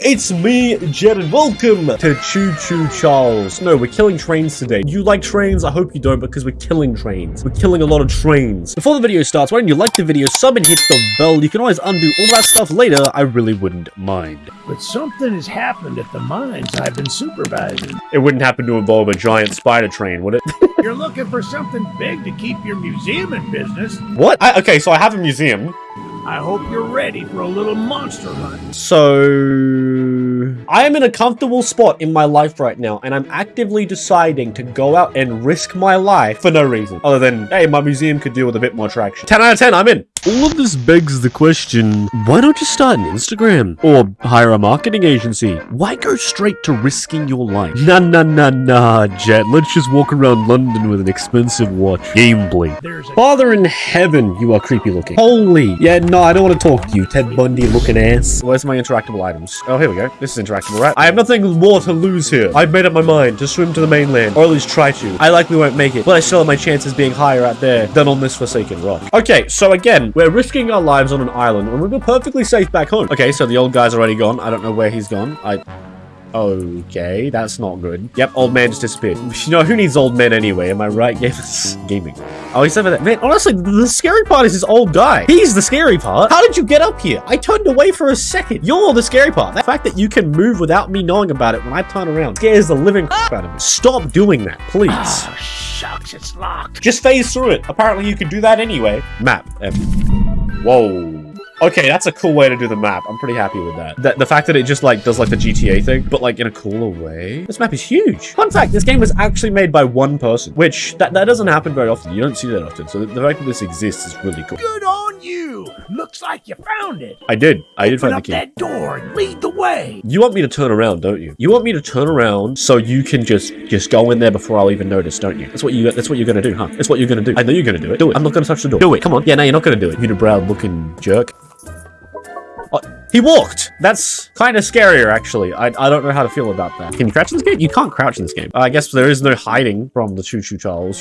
it's me, Jet, and welcome to Choo Choo Charles. No, we're killing trains today. You like trains? I hope you don't because we're killing trains. We're killing a lot of trains. Before the video starts, why don't you like the video, sub and hit the bell? You can always undo all that stuff later. I really wouldn't mind. But something has happened at the mines I've been supervising. It wouldn't happen to involve a giant spider train, would it? You're looking for something big to keep your museum in business. what? I, okay, so I have a museum. I hope you're ready for a little monster hunt. So I am in a comfortable spot in my life right now, and I'm actively deciding to go out and risk my life for no reason other than hey, my museum could deal with a bit more traction. 10 out of 10, I'm in. All of this begs the question, why don't you start an Instagram or hire a marketing agency? Why go straight to risking your life? Nah, nah, nah, nah, Jet. Let's just walk around London with an expensive watch. Gameplay. There's Father in heaven, you are creepy looking. Holy. Yeah, no, I don't want to talk to you, Ted Bundy looking ass. Where's my interactable items? Oh, here we go. This is interactable, right? I have nothing more to lose here. I've made up my mind to swim to the mainland, or at least try to. I likely won't make it, but I still have my chances being higher out there than on this forsaken rock. Okay, so again, we're risking our lives on an island we were perfectly safe back home. Okay, so the old guy's already gone. I don't know where he's gone. I... Okay, that's not good. Yep, old man just disappeared. You know, who needs old men anyway? Am I right? Gamers? Gaming. Oh, he's over there. Man, honestly, the scary part is this old guy. He's the scary part. How did you get up here? I turned away for a second. You're the scary part. The fact that you can move without me knowing about it when I turn around scares the living crap out of me. Stop doing that, please. Oh, shucks, it's locked. Just phase through it. Apparently you can do that anyway. Map. Um, whoa. Okay, that's a cool way to do the map. I'm pretty happy with that. The, the fact that it just like does like the GTA thing, but like in a cooler way. This map is huge. Fun fact, this game was actually made by one person, which that, that doesn't happen very often. You don't see that often. So the, the fact that this exists is really cool. Good on you. Looks like you found it. I did. I did Open find the up key. that door and lead the way. You want me to turn around, don't you? You want me to turn around so you can just just go in there before I'll even notice, don't you? That's what you that's what you're gonna do, huh? That's what you're gonna do. I know you're gonna do it. Do it. I'm not gonna touch the door. Do it. Come on. Yeah, no, you're not gonna do it. You brown looking jerk. He walked! That's kind of scarier, actually. I, I don't know how to feel about that. Can you crouch in this game? You can't crouch in this game. I guess there is no hiding from the Choo Choo Charles.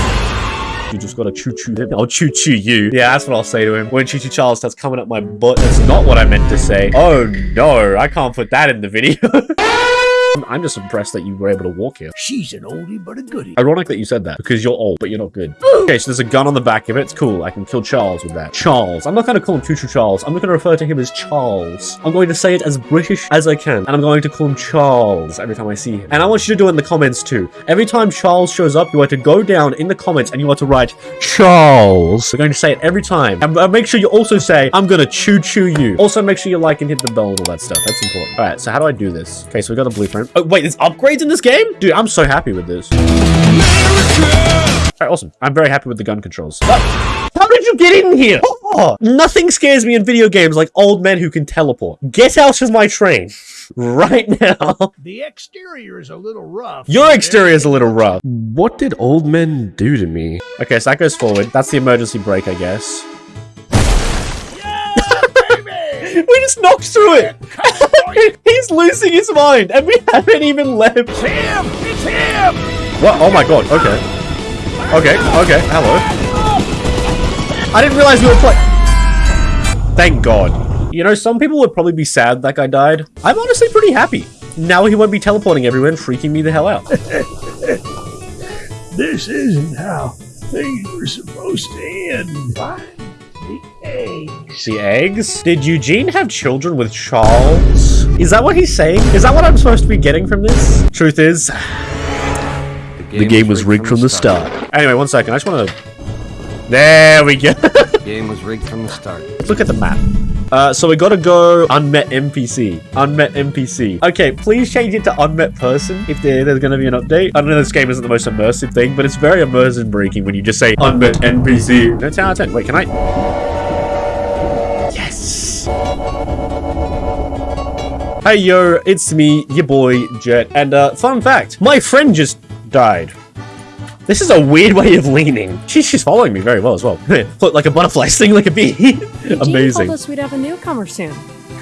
You just gotta choo choo them. I'll choo choo you. Yeah, that's what I'll say to him. When Choo Choo Charles starts coming up my butt, that's not what I meant to say. Oh no, I can't put that in the video. I'm just impressed that you were able to walk here. She's an oldie but a goodie. Ironic that you said that, because you're old, but you're not good. okay, so there's a gun on the back of it. It's cool. I can kill Charles with that. Charles. I'm not going to call him Choo Choo Charles. I'm not going to refer to him as Charles. I'm going to say it as British as I can, and I'm going to call him Charles every time I see him. And I want you to do it in the comments too. Every time Charles shows up, you are to go down in the comments and you are to write Charles. We're going to say it every time. And uh, make sure you also say, I'm going to choo choo you. Also, make sure you like and hit the bell and all that stuff. That's important. All right, so how do I do this? Okay, so we got the blueprint. Oh, wait, there's upgrades in this game? Dude, I'm so happy with this. Alright, awesome. I'm very happy with the gun controls. Oh, how did you get in here? Oh, nothing scares me in video games like old men who can teleport. Get out of my train. Right now. The exterior is a little rough. Your exterior is a little rough. What did old men do to me? Okay, so that goes forward. That's the emergency brake, I guess. Baby! We just knocked through it. He's losing his mind, and we haven't even left. It's him! It's him! What? Oh my god. Okay. Okay. Okay. Hello. I didn't realize we were playing. Thank God. You know, some people would probably be sad that guy died. I'm honestly pretty happy. Now he won't be teleporting everywhere and freaking me the hell out. This isn't how things were supposed to end. What? The eggs. the eggs? Did Eugene have children with Charles? Is that what he's saying? Is that what I'm supposed to be getting from this? Truth is, the game was rigged from the start. Anyway, one second. I just want to... There we go. The game was rigged from the start. Let's look at the map. Uh, so we gotta go unmet NPC. Unmet NPC. Okay, please change it to unmet person if there, there's gonna be an update. I know this game isn't the most immersive thing, but it's very immersion breaking when you just say unmet NPC. No, 10 out of 10. Wait, can I? Hey yo, it's me, your boy, Jet. And uh, fun fact, my friend just died. This is a weird way of leaning. She, she's following me very well as well. Float like a butterfly, sting like a bee. Eugene Amazing. told us we'd have a newcomer soon.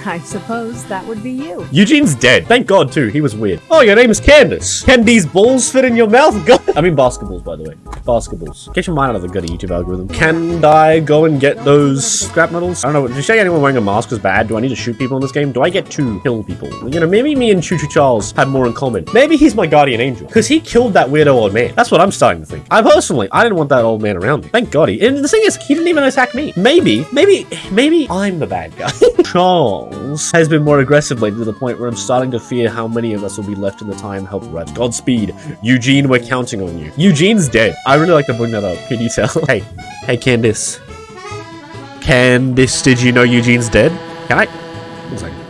I suppose that would be you. Eugene's dead. Thank God, too. He was weird. Oh, your name is Candace. Can these balls fit in your mouth? God. I mean basketballs, by the way. Basketballs. Get your mind out of the good YouTube algorithm. Can I go and get those scrap metals? I don't know. Did you say anyone wearing a mask is bad? Do I need to shoot people in this game? Do I get to kill people? You know, maybe me and Choo Choo Charles have more in common. Maybe he's my guardian angel. Because he killed that weirdo old man. That's what I'm starting to think. I personally, I didn't want that old man around me. Thank God he... And the thing is, he didn't even attack me. Maybe, maybe, maybe I'm the bad guy. Charles has been more aggressive lately to the point where I'm starting to fear how many of us will be left in the time help rest. Godspeed. Eugene, we're counting on you. Eugene's dead. I really like to bring that up. Can you tell? hey, hey, Candice. Candice, did you know Eugene's dead? Can I? One second.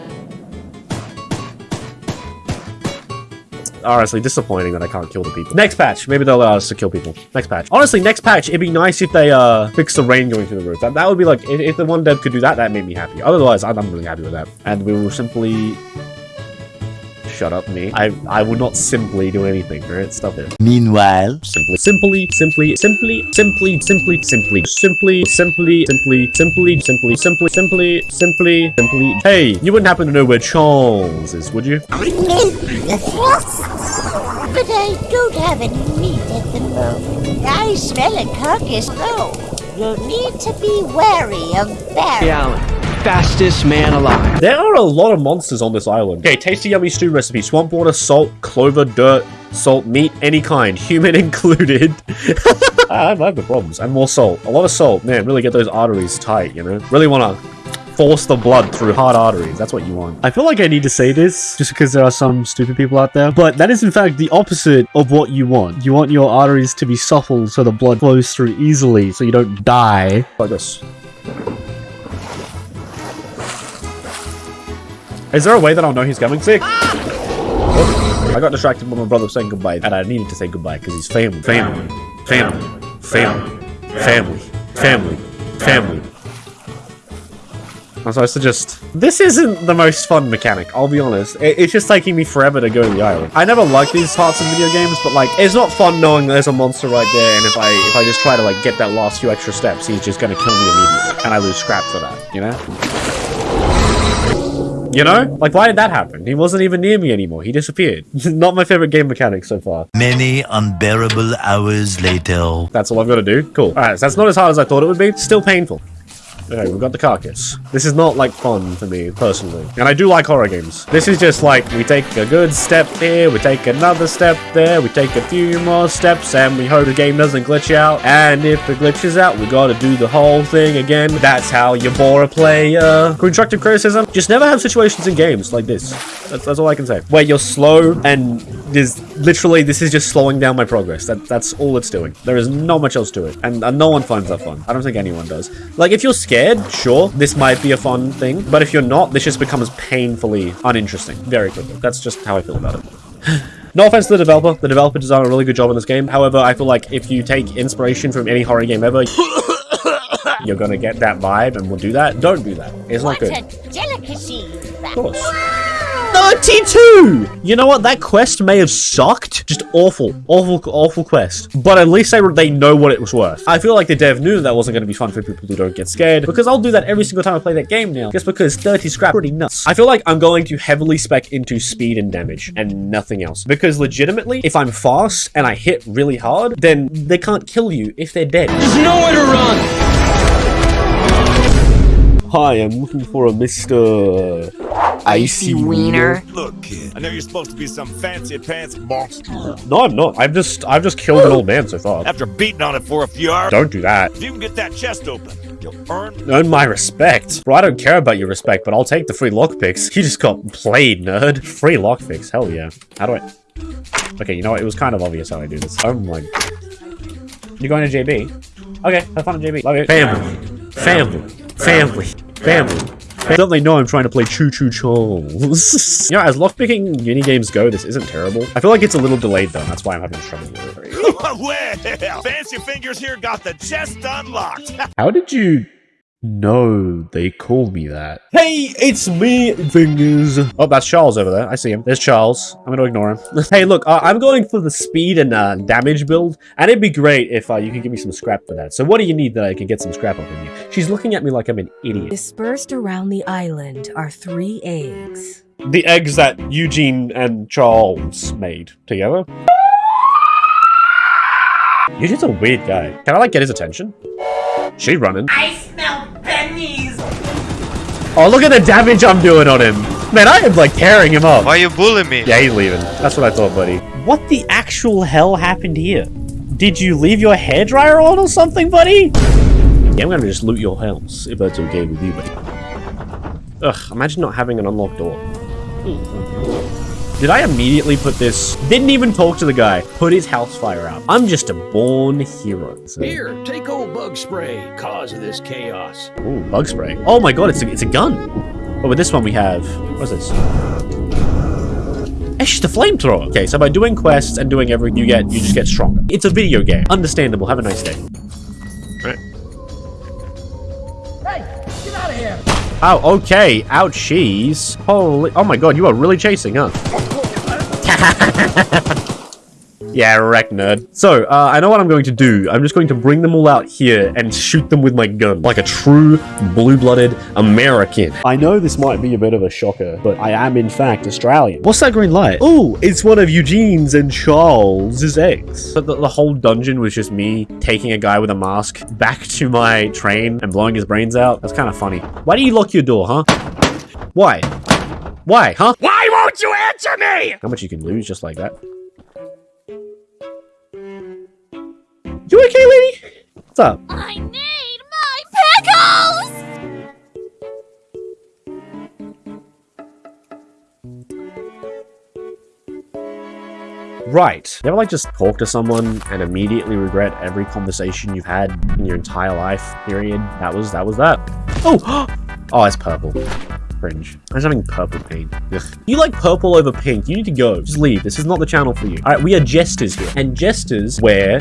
Honestly, disappointing that I can't kill the people. Next patch, maybe they'll allow us to kill people. Next patch. Honestly, next patch, it'd be nice if they uh fix the rain going through the roof. That, that would be like, if, if the one dev could do that, that made me happy. Otherwise, I'm, I'm really happy with that. And we will simply shut up me. I I would not simply do anything, alright? Stop it. Meanwhile, Simply, simply, simply, simply, simply, simply, simply, simply, simply, simply, simply, simply, simply, simply, simply, simply. Hey, you wouldn't happen to know where Charles is, would you? But I don't have any meat at the moment. I smell a carcass though. You'll need to be wary of Barry. Fastest man alive. There are a lot of monsters on this island. Okay, tasty yummy stew recipe. Swamp water, salt, clover, dirt, salt, meat, any kind, human included. I have the problems. And more salt. A lot of salt. Man, really get those arteries tight, you know? Really want to force the blood through hard arteries. That's what you want. I feel like I need to say this just because there are some stupid people out there, but that is in fact the opposite of what you want. You want your arteries to be supple so the blood flows through easily so you don't die. Like this. Is there a way that I'll know he's coming? Sick. Oh, I got distracted by my brother saying goodbye, and I needed to say goodbye because he's family, family, family, family, family, family, family. I'm supposed to just... This isn't the most fun mechanic, I'll be honest. It- it's just taking me forever to go to the island. I never like these parts of video games, but like, it's not fun knowing there's a monster right there, and if I if I just try to like get that last few extra steps, he's just gonna kill me immediately, and I lose scrap for that, you know? You know? Like, why did that happen? He wasn't even near me anymore. He disappeared. not my favorite game mechanic so far. many unbearable hours later. That's all I've got to do? Cool. Alright, so that's not as hard as I thought it would be. Still painful. Okay, we've got the carcass. This is not, like, fun for me, personally. And I do like horror games. This is just, like, we take a good step here, we take another step there, we take a few more steps, and we hope the game doesn't glitch out. And if it glitches out, we gotta do the whole thing again. That's how you bore a player. Constructive criticism, just never have situations in games like this. That's, that's all I can say. Where you're slow, and there's literally, this is just slowing down my progress. That That's all it's doing. There is not much else to it. And, and no one finds that fun. I don't think anyone does. Like, if you're scared, sure, this might be a fun thing. But if you're not, this just becomes painfully uninteresting very quickly. That's just how I feel about it. No offense to the developer. The developer has done a really good job in this game. However, I feel like if you take inspiration from any horror game ever, you're gonna get that vibe and we'll do that. Don't do that. It's not What good. a delicacy. Of course. 32! You know what? That quest may have sucked. Just awful. Awful, awful quest. But at least they, they know what it was worth. I feel like the dev knew that wasn't going to be fun for people who don't get scared. Because I'll do that every single time I play that game now. Just because 30 scrap pretty nuts. I feel like I'm going to heavily spec into speed and damage. And nothing else. Because legitimately, if I'm fast and I hit really hard, then they can't kill you if they're dead. There's nowhere to run. Hi, I'm looking for a Mr. Icy Wiener. Look, kid, I know you're supposed to be some fancy pants monster. No, I'm not. I've just I've just killed an old man so far. After beating on it for a few hours, Don't do that. if you can get that chest open, you'll earn. Earn my respect. Bro, I don't care about your respect, but I'll take the free lockpicks. You just got played, nerd. Free lockpicks, hell yeah. How do I... Okay, you know what? It was kind of obvious how I do this. Oh my... You're going to JB? Okay, have fun at JB. Love you. Family. Family. Family. Family. Don't they know I'm trying to play Choo Choo Charles? you know, as lockpicking mini games go, this isn't terrible. I feel like it's a little delayed though, that's why I'm having trouble with it. well, Fancy Fingers here got the chest unlocked. How did you No, they call me that. Hey, it's me, Fingers. Oh, that's Charles over there. I see him. There's Charles. I'm gonna ignore him. hey, look, uh, I'm going for the speed and uh, damage build, and it'd be great if uh, you could give me some scrap for that. So what do you need that I can get some scrap up in you? She's looking at me like I'm an idiot. Dispersed around the island are three eggs. The eggs that Eugene and Charles made together. Eugene's a weird guy. Can I, like, get his attention? She running. I smell pennies. Oh, look at the damage I'm doing on him. Man, I am, like, tearing him up. Why are you bullying me? Yeah, he's leaving. That's what I thought, buddy. What the actual hell happened here? Did you leave your hairdryer on or something, buddy? Yeah, I'm gonna just loot your house, if that's okay with you, buddy. Ugh, imagine not having an unlocked door. Hmm. Did I immediately put this... Didn't even talk to the guy. Put his house fire out. I'm just a born hero. So. Here, take old bug spray, cause of this chaos. Ooh, bug spray. Oh my god, it's a, it's a gun. Oh, but with this one we have... What's this? It's just a flamethrower. Okay, so by doing quests and doing everything you get, you just get stronger. It's a video game. Understandable. Have a nice day. Oh, okay. Ouchies. Holy... Oh my god, you are really chasing, huh? yeah, wreck nerd. So, uh, I know what I'm going to do. I'm just going to bring them all out here and shoot them with my gun. Like a true blue-blooded American. I know this might be a bit of a shocker, but I am in fact Australian. What's that green light? Oh, it's one of Eugene's and Charles's eggs. But the, the whole dungeon was just me taking a guy with a mask back to my train and blowing his brains out. That's kind of funny. Why do you lock your door, huh? Why? Why, huh? Why won't you answer me? How much you can lose just like that? You okay, lady? What's up? I need my pickles. Right. You ever like just talk to someone and immediately regret every conversation you've had in your entire life? Period. That was that was that. Oh, oh, it's purple. Cringe. I was having purple paint. Ugh. You like purple over pink? You need to go. Just leave. This is not the channel for you. All right, we are jesters here, and jesters wear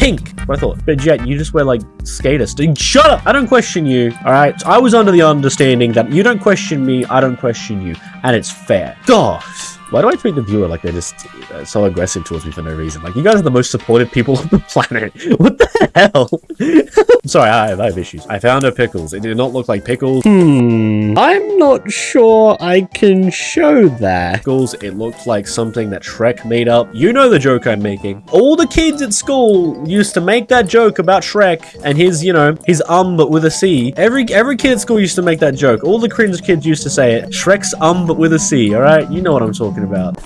pink. What I thought. But Jet, you just wear like skater. St- Shut up! I don't question you. All right. I was under the understanding that you don't question me, I don't question you, and it's fair. Gosh. Why do I treat the viewer like they're just uh, so aggressive towards me for no reason? Like, you guys are the most supportive people on the planet. What the hell? I'm sorry, I have, I have issues. I found her pickles. It did not look like pickles. Hmm. I'm not sure I can show that. Pickles, it looked like something that Shrek made up. You know the joke I'm making. All the kids at school used to make that joke about Shrek and his, you know, his um but with a C. Every every kid at school used to make that joke. All the cringe kids used to say it. Shrek's um but with a C, alright? You know what I'm talking about.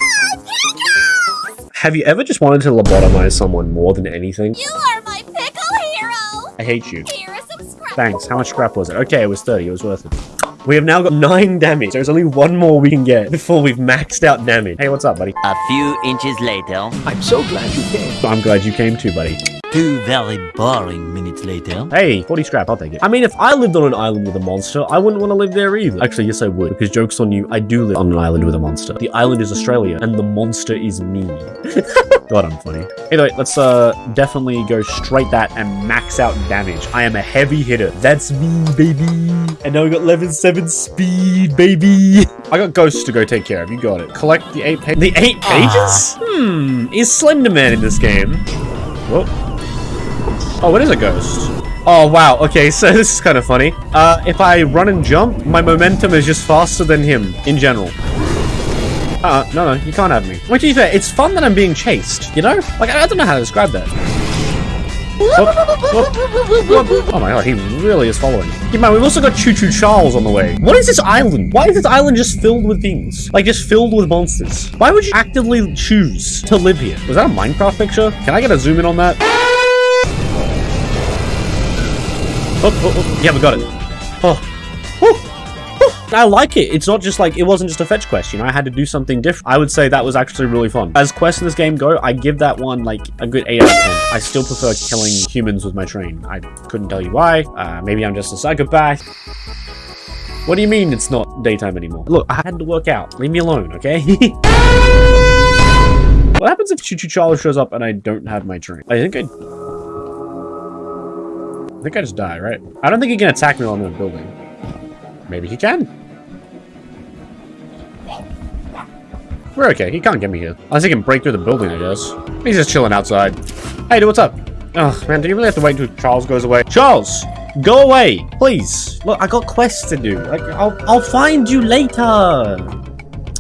Have you ever just wanted to lobotomize someone more than anything? You are my pickle hero. I hate you. Here is some scrap. Thanks. How much scrap was it? Okay, it was 30. It was worth it. We have now got 9 damage. There's only one more we can get before we've maxed out damage. Hey, what's up, buddy? A few inches later, I'm so glad you came. I'm glad you came too, buddy. Two very boring minutes later. Hey, 40 scrap, I'll take it. I mean, if I lived on an island with a monster, I wouldn't want to live there either. Actually, yes, I would, because joke's on you, I do live on an island with a monster. The island is Australia, and the monster is me. God, I'm funny. Anyway, let's uh definitely go straight that and max out damage. I am a heavy hitter. That's me, baby. And now we got level 7 speed, baby. I got ghosts to go take care of. You got it. Collect the eight pages. The eight pages? Hmm. Is Slenderman in this game? Whoa. Oh, it is a ghost. Oh, wow. Okay, so this is kind of funny. Uh, if I run and jump, my momentum is just faster than him in general. Uh, no, no, you can't have me. Wait, to be fair, it's fun that I'm being chased, you know? Like, I don't know how to describe that. Whoop, whoop. Oh my god, he really is following. Yeah, man, we've also got Choo Choo Charles on the way. What is this island? Why is this island just filled with things? Like, just filled with monsters? Why would you actively choose to live here? Was that a Minecraft picture? Can I get a zoom in on that? Oh, oh, oh. Yeah, we got it. Oh. I like it. It's not just like, it wasn't just a fetch quest, you know, I had to do something different. I would say that was actually really fun. As quests in this game go, I give that one like a good 8 out of 10. I still prefer killing humans with my train. I couldn't tell you why. Uh, maybe I'm just a psychopath. What do you mean it's not daytime anymore? Look, I had to work out. Leave me alone, okay? what happens if Choo Choo Charles shows up and I don't have my train? I think I... think I just die, right? I don't think he can attack me while I'm in a building. Maybe he can. We're okay. He can't get me here. Unless he can break through the building, I guess. He's just chilling outside. Hey, dude, what's up? Oh, man, do you really have to wait until Charles goes away? Charles! Go away! Please! Look, I got quests to do. Like, I'll, I'll find you later!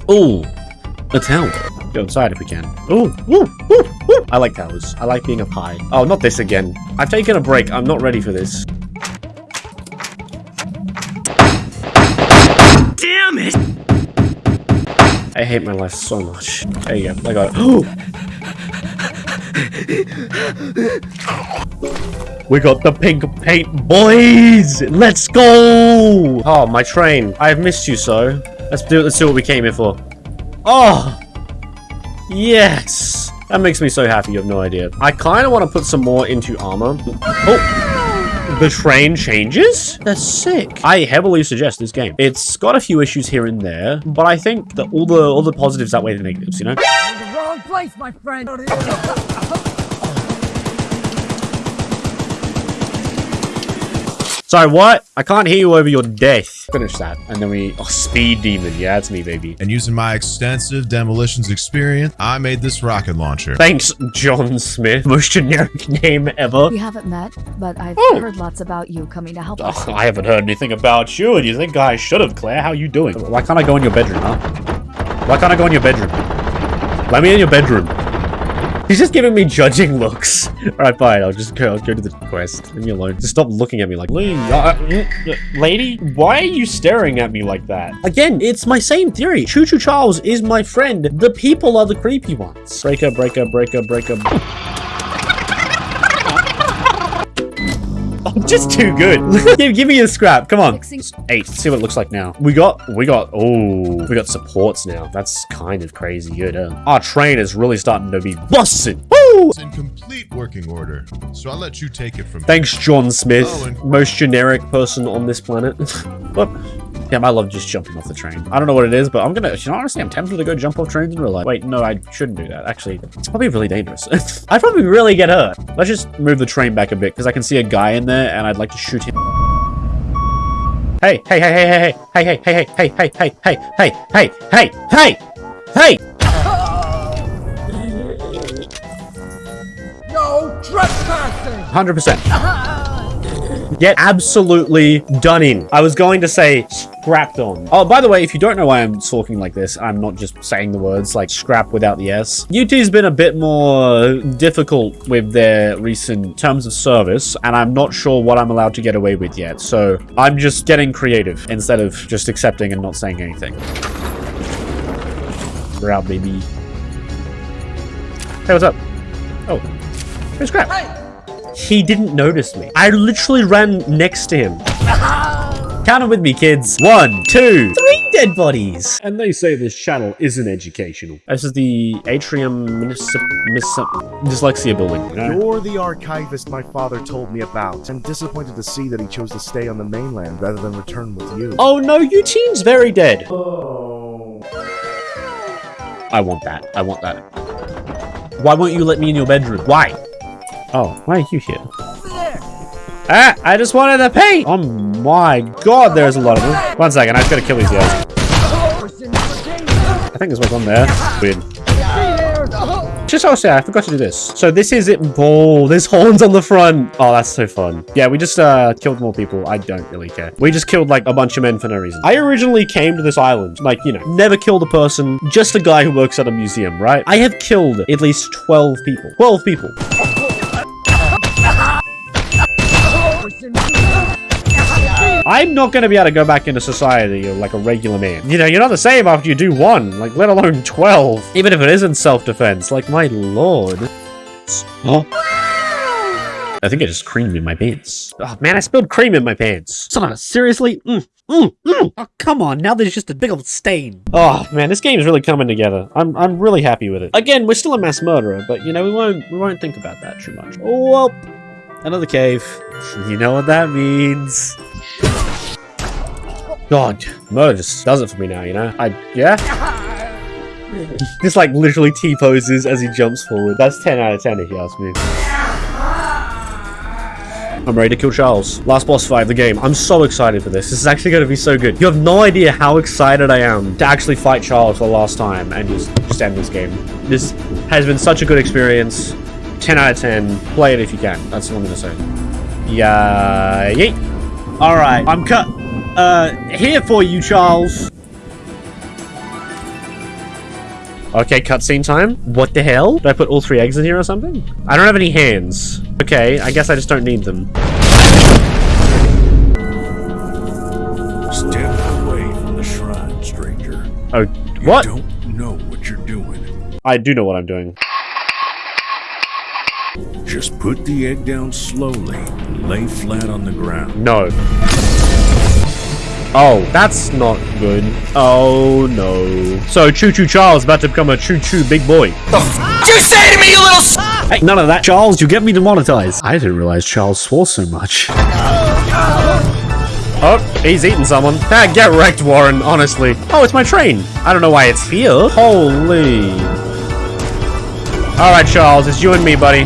Ooh. A tower. Go inside if we can. Ooh, ooh, ooh, I like towers. I like being a pie. Oh, not this again. I've taken a break. I'm not ready for this. Damn it! I hate my life so much. There you go. I got it. we got the pink paint, boys! Let's go! Oh, my train. I've missed you so. Let's do it. Let's see what we came here for. Oh! Yes! That makes me so happy, you have no idea. I kind of want to put some more into armor. Oh! The train changes? That's sick. I heavily suggest this game. It's got a few issues here and there, but I think that all the all the positives outweigh the negatives, you know? the wrong place, my friend. Sorry, what? I can't hear you over your death. Finish that. And then we... Oh, Speed Demon. Yeah, that's me, baby. And using my extensive demolitions experience, I made this rocket launcher. Thanks, John Smith. Most generic name ever. We haven't met, but I've Oh. heard lots about you coming to help oh, us. Oh, I haven't heard anything about you, and you think I should have, Claire? How are you doing? Why can't I go in your bedroom, huh? Why can't I go in your bedroom? Let me in your bedroom. He's just giving me judging looks. Alright, fine. I'll just go, I'll go to the quest. Leave me alone. Just stop looking at me like, "Lee, uh, uh, lady, why are you staring at me like that? Again, it's my same theory. Choo Choo Charles is my friend. The people are the creepy ones. Breaker, breaker, breaker, breaker. I'm just too good. give, give me a scrap. Come on. Fixing- Eight. Let's see what it looks like now. We got, we got, oh, we got supports now. That's kind of crazy good, huh? Our train is really starting to be busted. Woo! It's in complete working order, so I'll let you take it from Thanks, John Smith. Oh, Most generic person on this planet. but, damn, I love just jumping off the train. I don't know what it is, but I'm gonna, you know, honestly, I'm tempted to go jump off trains in real life. Wait, no, I shouldn't do that. Actually, it's probably really dangerous. I'd probably really get hurt. Let's just move the train back a bit, because I can see a guy in there, and I'd like to shoot him. Hey, hey, hey, hey, hey, hey, hey, hey, hey, hey, hey, hey, hey, hey, hey, hey, hey, hey! No trespassing. 100%. Get absolutely done in. I was going to say scrapped on. Oh, by the way, if you don't know why I'm talking like this, I'm not just saying the words like scrap without the S. UT's been a bit more difficult with their recent terms of service, and I'm not sure what I'm allowed to get away with yet. So I'm just getting creative instead of just accepting and not saying anything. We're out, baby. Hey, what's up? Oh, here's scrap. He didn't notice me. I literally ran next to him. Count them with me, kids. One, two, three dead bodies. And they say this channel isn't educational. This is the Atrium Minis Mis Dyslexia building. You know? You're the archivist my father told me about. I'm disappointed to see that he chose to stay on the mainland rather than return with you. Oh no, Eugene's very dead. Oh. I want that. I want that. Why won't you let me in your bedroom? Why? Oh, why are you here? Ah, I just wanted to paint! Oh my god, there's a lot of them. One second, I just gotta kill these guys. I think there's one on there. Weird. Just also, I forgot to do this. So this is it. Oh, there's horns on the front. Oh, that's so fun. Yeah, we just uh killed more people. I don't really care. We just killed like a bunch of men for no reason. I originally came to this island, like, you know, never killed a person, just a guy who works at a museum, right? I have killed at least 12 people. 12 people. I'm not going to be able to go back into society like a regular man. You know, you're not the same after you do one, like, let alone 12. Even if it isn't self-defense, like, my lord. Oh. I think I just creamed in my pants. Oh, man, I spilled cream in my pants. Son of a, seriously? Mm, mm, mm. Oh, come on, now there's just a big old stain. Oh, man, this game is really coming together. I'm, I'm really happy with it. Again, we're still a mass murderer, but, you know, we won't, we won't think about that too much. Oh, well, another cave. You know what that means. God, murder just does it for me now, you know? I, yeah? Just like literally T-poses as he jumps forward. That's 10 out of 10 if you ask me. I'm ready to kill Charles. Last boss fight of the game. I'm so excited for this. This is actually going to be so good. You have no idea how excited I am to actually fight Charles for the last time and just, just end this game. This has been such a good experience. 10 out of 10. Play it if you can. That's what I'm going to say. Yeah. Yeet. All right. I'm cut. Uh, here for you, Charles. Okay, cutscene time. What the hell? Did I put all three eggs in here or something? I don't have any hands. Okay, I guess I just don't need them. Step away from the shrine, stranger. Oh, You what? don't know what you're doing. I do know what I'm doing. Just put the egg down slowly and lay flat on the ground. No. Oh, that's not good. Oh, no. So, Choo Choo Charles about to become a Choo Choo big boy. Did you say to me, you little s- Hey, none of that, Charles. You get me demonetized. I didn't realize Charles swore so much. Oh, he's eating someone. Ah, get wrecked, Warren, honestly. Oh, it's my train. I don't know why it's here. Holy. Alright, Charles, it's you and me, buddy.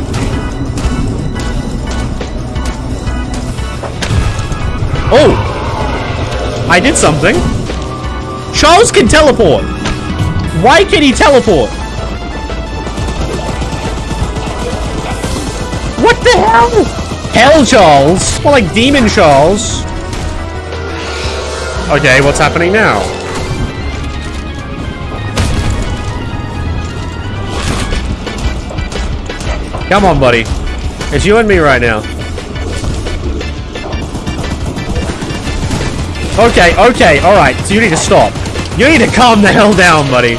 Oh! I did something. Charles can teleport. Why can he teleport? What the hell? Hell Charles. More like Demon Charles. Okay, what's happening now? Come on, buddy. It's you and me right now. Okay, okay, alright. So you need to stop. You need to calm the hell down, buddy.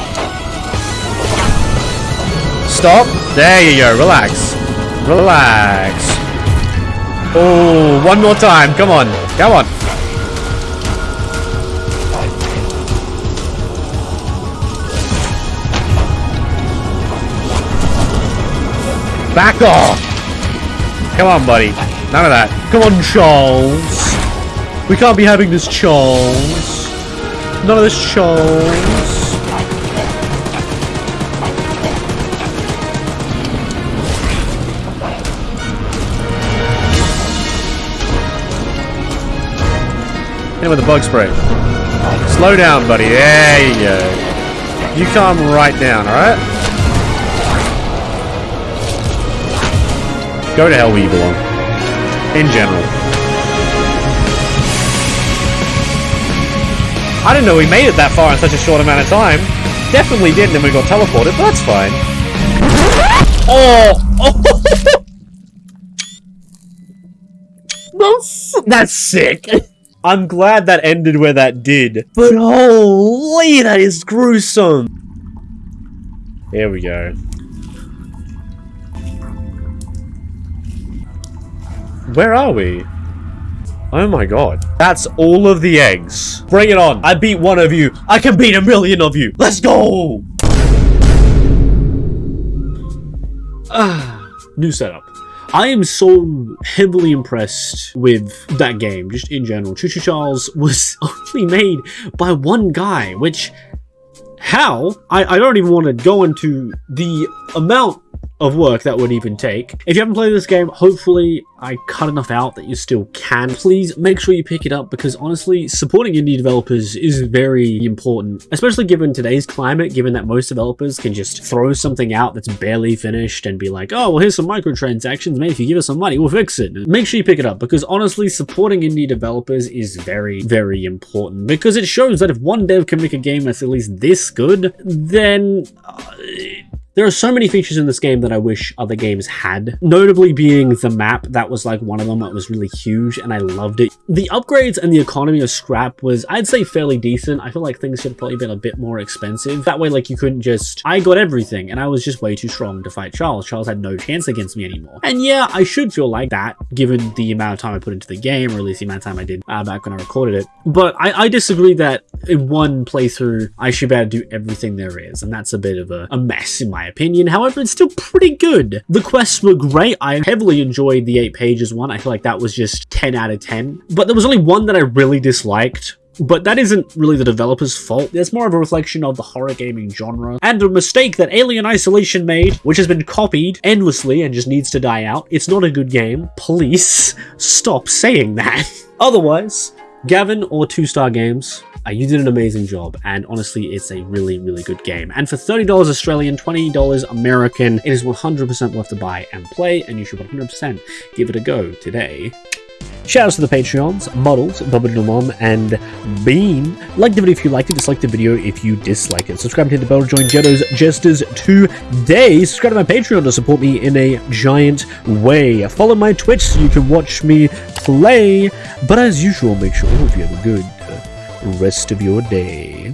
Stop. There you go. Relax. Relax. Oh, one more time. Come on. Come on. Back off. Come on, buddy. None of that. Come on, Charles. We can't be having this, Charles. None of this, Charles. Hit with the bug spray. Slow down, buddy. There you go. You calm right down, alright? Go to hell where you belong. In general. I didn't know we made it that far in such a short amount of time. Definitely didn't and we got teleported, but that's fine. Oh! oh. that's, that's sick. I'm glad that ended where that did. But holy, that is gruesome. Here we go. Where are we? Oh my god. That's all of the eggs. Bring it on. I beat one of you. I can beat a million of you. Let's go! Ah, new setup. I am so heavily impressed with that game, just in general. Choo Choo Charles was only made by one guy, which... How? I, I don't even want to go into the amount of work that would even take. If you haven't played this game, hopefully I cut enough out that you still can. Please make sure you pick it up because honestly, supporting indie developers is very important, especially given today's climate, given that most developers can just throw something out that's barely finished and be like, oh, well, here's some microtransactions. Maybe if you give us some money, we'll fix it. Make sure you pick it up because honestly, supporting indie developers is very, very important because it shows that if one dev can make a game that's at least this good, then... Uh, there are so many features in this game that I wish other games had, notably being the map. That was like one of them that was really huge and I loved it. The upgrades and the economy of scrap was, I'd say, fairly decent. I feel like things should have probably been a bit more expensive. That way, like, you couldn't just, I got everything and I was just way too strong to fight Charles. Charles had no chance against me anymore. And yeah, I should feel like that given the amount of time I put into the game, or at least the amount of time I did uh, back when I recorded it. But I, I disagree that in one playthrough, I should be able to do everything there is. And that's a bit of a, a mess in my opinion. However, it's still pretty good. The quests were great. I heavily enjoyed the 8 pages one. I feel like that was just 10 out of 10. But there was only one that I really disliked But that isn't really the developer's fault. It's more of a reflection of the horror gaming genre and a mistake that Alien Isolation made, which has been copied endlessly and just needs to die out. It's not a good game. Please stop saying that. Otherwise, Gavin or Two Star Games, uh, you did an amazing job, and honestly, it's a really, really good game. And for $30 Australian, $20 American, it is 100% worth to buy and play, and you should 100% give it a go today. Shoutouts to the Patreons, Models, Bubba and Bean. Like the video if you liked it, dislike the video if you dislike it. Subscribe and hit the bell to join Jetto's Jesters today. Subscribe to my Patreon to support me in a giant way. Follow my Twitch so you can watch me play. But as usual, make sure if you have a good rest of your day.